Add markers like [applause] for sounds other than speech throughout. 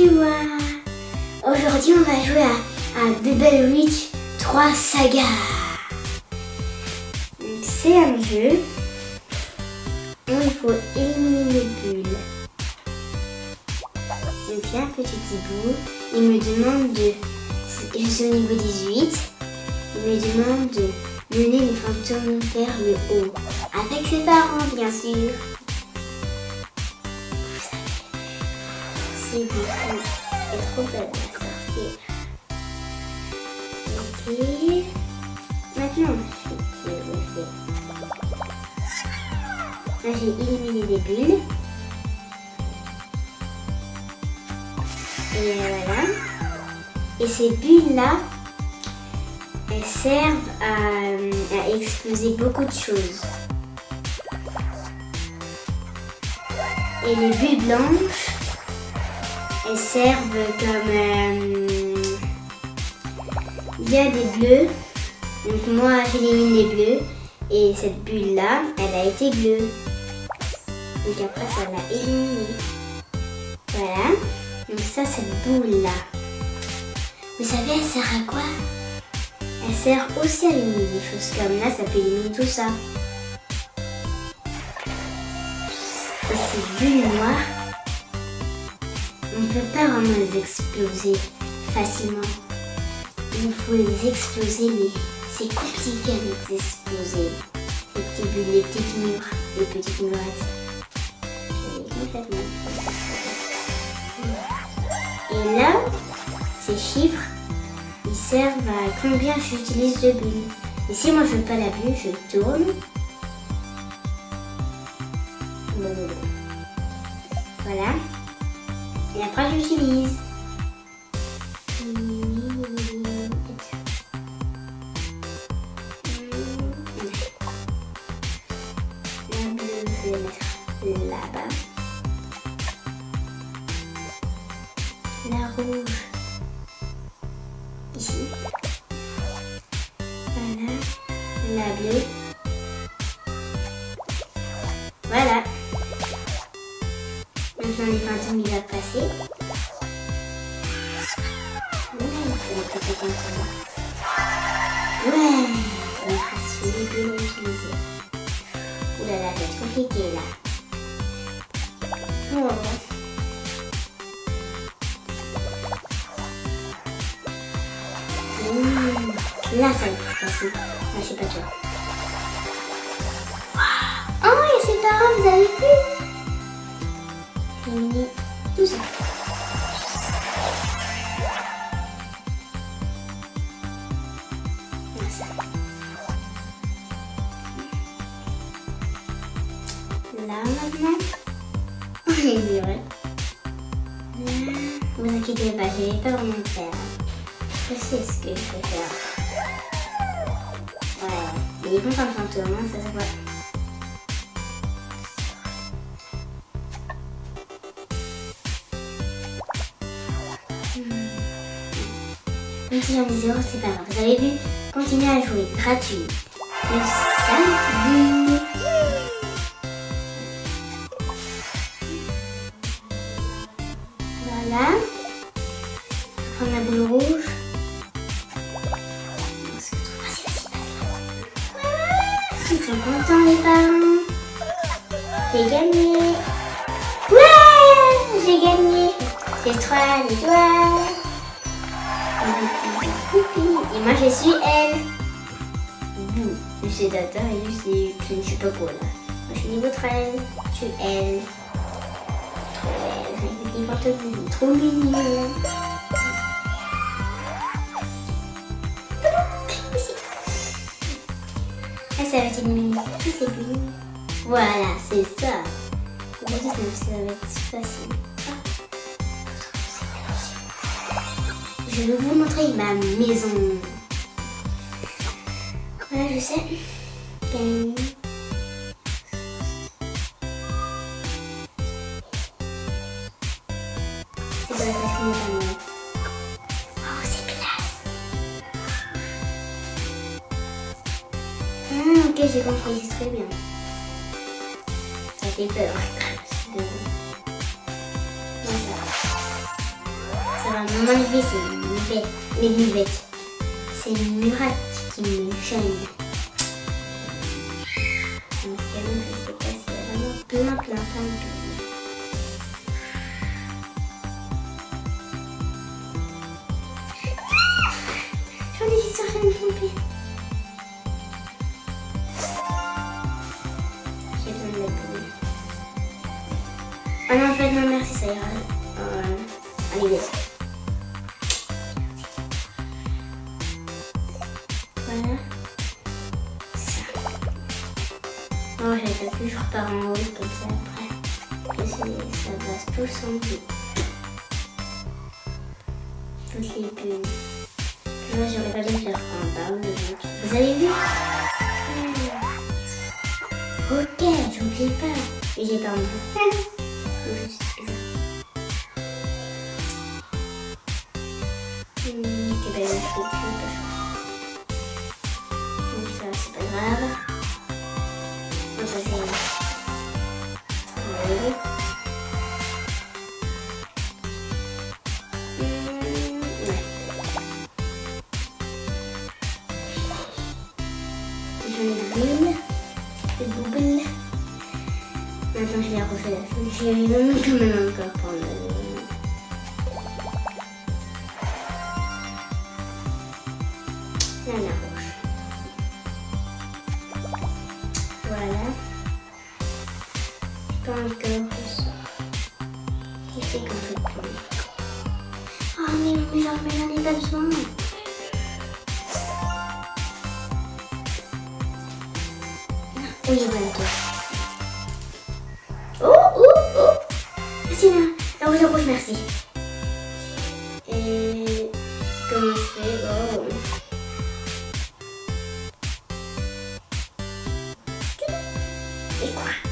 Aujourd'hui on va jouer à, à Bubble Witch 3 Saga. C'est un jeu où il faut éliminer les bulles. A un petit hibou, il me demande de... Je suis au niveau 18, il me demande de mener les fantômes vers le haut. Avec ses parents bien sûr. C'est beaucoup. C'est trop belle la. Ok. Maintenant, je. Là, j'ai éliminé des bulles. Et voilà. Et ces bulles-là, elles servent à, à exploser beaucoup de choses. Et les bulles blanches, elles servent comme... euh, il y a des bleus. Donc moi, j'élimine les bleus. Et cette bulle-là, elle a été bleue. Donc après, ça l'a éliminée. Voilà. Donc ça, cette boule-là. Vous savez, elle sert à quoi? Elle sert aussi à éliminer des choses comme là, ça peut éliminer tout ça. Et ces bulles on ne peut pas vraiment les exploser facilement. Il faut les exploser, mais c'est compliqué à les exploser. Les petits bulles, les petites murs, les petites murettes. Et là, ces chiffres, ils servent à combien j'utilise de bulles. Et si moi je veux pas la bulle, je tourne. Voilà. Et après j'utilise. Je vais mettre là-bas. La rouge, doivent passer. Ouais. Ouais, utiliser. Ouh là c'est compliqué là. Mmh. Là, ça va être plus facile. Là, j'ai pas de joie. Oh, a ses parents, vous avez ça. Là, maintenant. [laughs] On est. Là, vous inquiétez pas, je vais pas vraiment faire. Je sais ce que je vais faire. Ouais, il est content le fantôme, ça se voit. Même si j'en ai zéro, c'est pas grave. Vous avez vu Continuez à jouer, gratuit. Le salut Voilà. Prendre la boule rouge. Ils sont contents les parents. J'ai gagné. Ouais, j'ai gagné. J'ai trois étoiles. Et moi je suis elle. Vous, Data et suis, je ne suis pas quoi là. Moi je suis niveau 13. Je suis elle. Trop belle. Des pantalons trop mignons. Ah, ça va être les bulles. Voilà, c'est ça. Ça va être facile. Je vais vous montrer ma maison. Voilà, je sais. Gang. Mon enlever, c'est une buvette. Les buvettes. C'est une murate qui me gêne. Donc, je sais pas s'il y a vraiment. J'ai besoin de. Ah non, fait, non, merci, ça ira. Euh, repars en haut comme ça après. Et ça passe tout sans plus. Toutes les bulles. Moi, j'aurais pas dû faire en bas. Vous avez vu? Ok, j'oublie pas. J'ai pas envie. [laughs] Hmm, ben, Donc ça, c'est pas grave. Maintenant, je vais refaire la chose. J'ai même quand même encore prendre le... La rouge. Voilà. Pas encore ça. Il fait fait plus. Oh mais, mais mais j'en ai pas besoin. Oui, voilà toi. Oh, oh, oh Merci, là. La rouge, la rouge, merci. Et... Comment je fais Oh. Et quoi?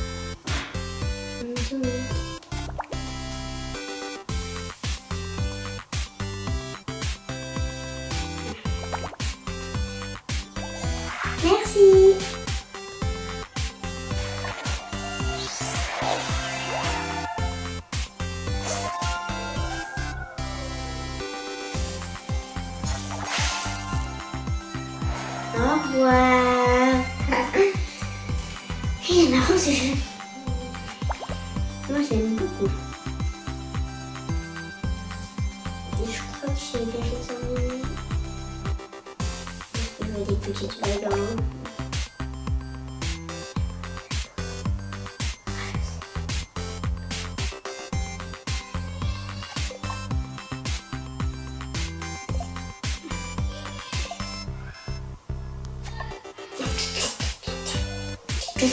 Au revoir. Il est marrant ce jeu. Moi j'aime beaucoup. Je crois que j'ai terminé. Je vois des petites vagues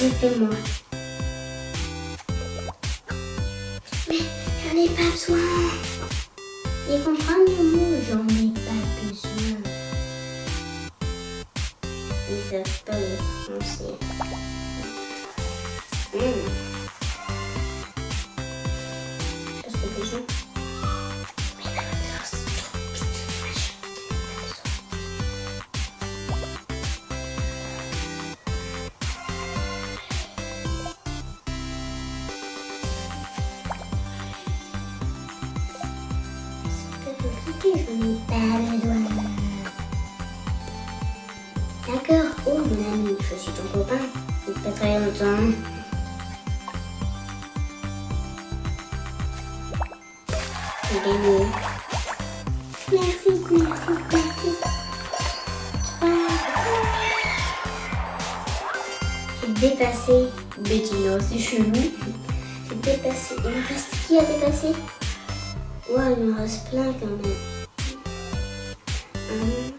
je. Mais j'en ai pas besoin. Ils comprennent le mot j'en ai pas besoin. Ils savent pas le français. Mmh. D'accord, oh mon ami, je suis ton copain. Depuis pas très longtemps. Merci, merci, merci. J'ai dépassé Bettino, c'est chelou. J'ai dépassé. Il me reste qui a dépassé Il me reste plein quand même. Hum.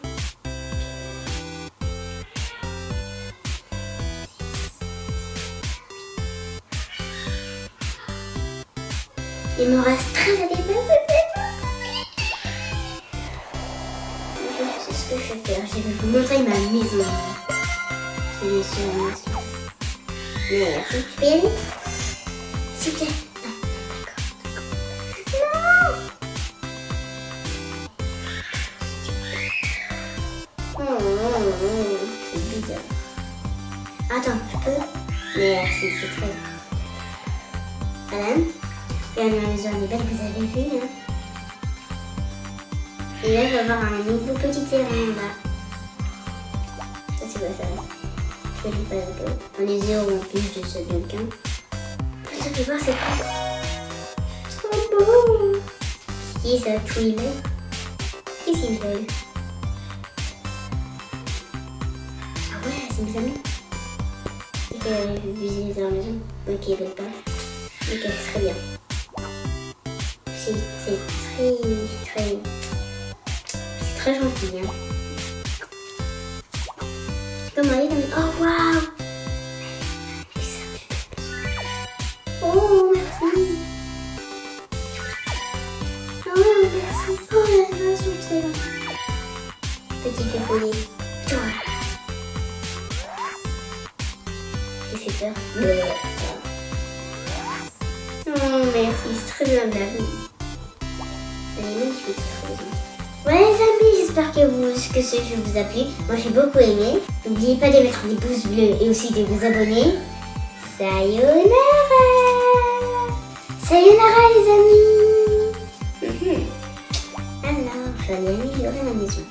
Il me reste 13 à dépasser. Sais ce que je vais faire. Je vais vous montrer ma maison. Vais sur la maison. Vous plaît. C'est très bien. Madame, regarde ma maison, elle est belle, vous avez vu, hein Et là, je vais avoir un nouveau petit terrain là. Ça, c'est quoi ça Je lis pas peu. On est zéro en plus, je sais bien qu'un. Ça fait voir, c'est quoi Trop beau Qui est ça Twill Qu'est-ce qu'ils veulent Ah ouais, c'est mes amis. Vais visiter leur maison. Ok, pas. Ok, très bien. C'est très, très, c'est très gentil. Hein. Oh waouh Oh merci Oh merci Oh la relation excellent Petit fait folie. J'espère que, vous, que ce jeu vous a plu. Moi j'ai beaucoup aimé. N'oubliez pas de mettre des pouces bleus et aussi de vous abonner. Sayonara Sayonara les amis. [laughs] Alors, je vais améliorer ma maison.